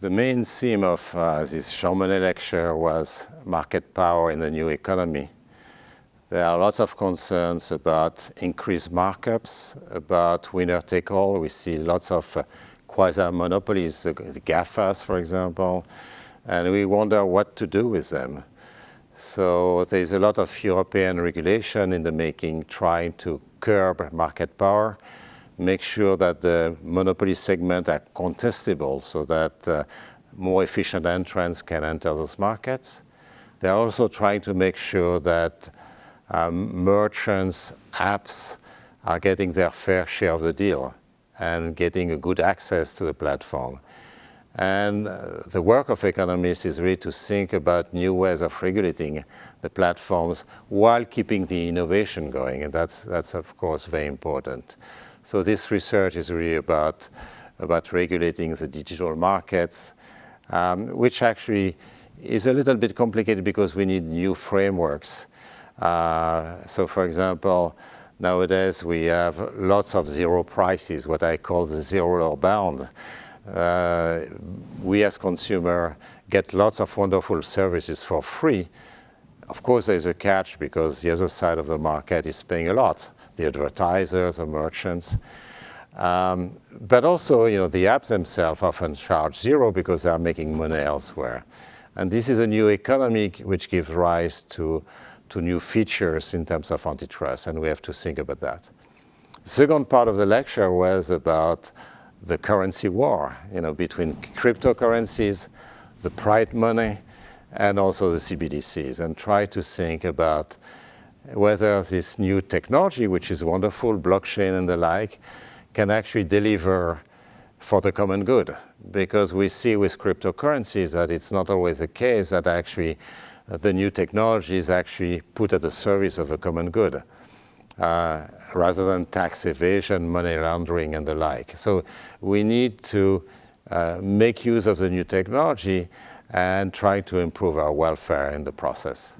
the main theme of uh, this Monnet lecture was market power in the new economy. There are lots of concerns about increased markups, about winner take all. We see lots of uh, quasi-monopolies, the GAFAs, for example, and we wonder what to do with them. So there's a lot of European regulation in the making trying to curb market power, make sure that the monopoly segment are contestable so that uh, more efficient entrants can enter those markets. They're also trying to make sure that um, merchants, apps are getting their fair share of the deal and getting a good access to the platform. And uh, the work of economists is really to think about new ways of regulating the platforms while keeping the innovation going. And that's, that's of course, very important. So this research is really about, about regulating the digital markets, um, which actually is a little bit complicated because we need new frameworks. Uh, so for example, nowadays we have lots of zero prices, what I call the zero bound uh, we as consumer get lots of wonderful services for free. Of course, there's a catch because the other side of the market is paying a lot, the advertisers or merchants. Um, but also, you know, the apps themselves often charge zero because they are making money elsewhere. And this is a new economy which gives rise to, to new features in terms of antitrust, and we have to think about that. The second part of the lecture was about the currency war, you know, between cryptocurrencies, the pride money, and also the CBDCs, and try to think about whether this new technology, which is wonderful, blockchain and the like, can actually deliver for the common good. Because we see with cryptocurrencies that it's not always the case that actually uh, the new technology is actually put at the service of the common good. Uh, rather than tax evasion, money laundering, and the like. So we need to uh, make use of the new technology and try to improve our welfare in the process.